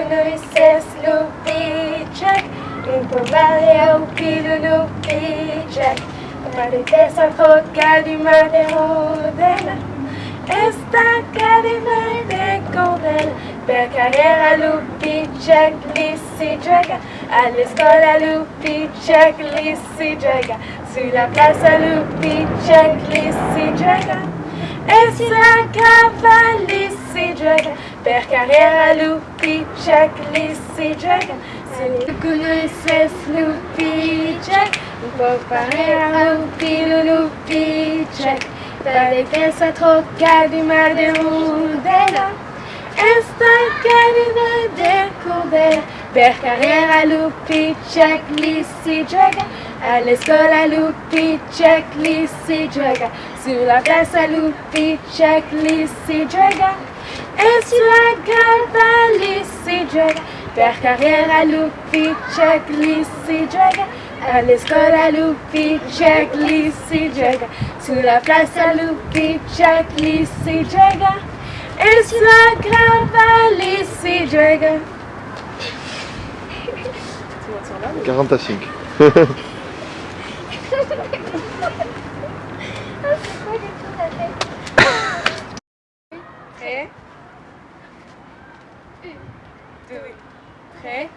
Lulu Jack, Min på varje upi Lulu Jack Amarutesa jodgarima de hodela Esta carima de condela Per carriera Lupi Jack lì si gioca Alle scuola Lupi Jack lì si gioca Sulla piazza Lupi Jack lì si gioca E sulla cavalli Per carriera lupiczek lissi jaga Se conheces lupiczek Vou parar lupi, lupi, check Dale que essa troca de madeira Esta carina de Per carreira lupi, check, lissi, joga À l'escola lupi, check, lissi, joga Sur la place lupi, check, lissi, joga Et sur la gare lissi, joga Per carriera lupi, check, lissi, joga à l'escola Lupi, check, lissi, jaga Sur la place à Lupi, check, lissi, jaga Et sur la grava, lissi, jaga 45. Prêt? Deux. Prêt?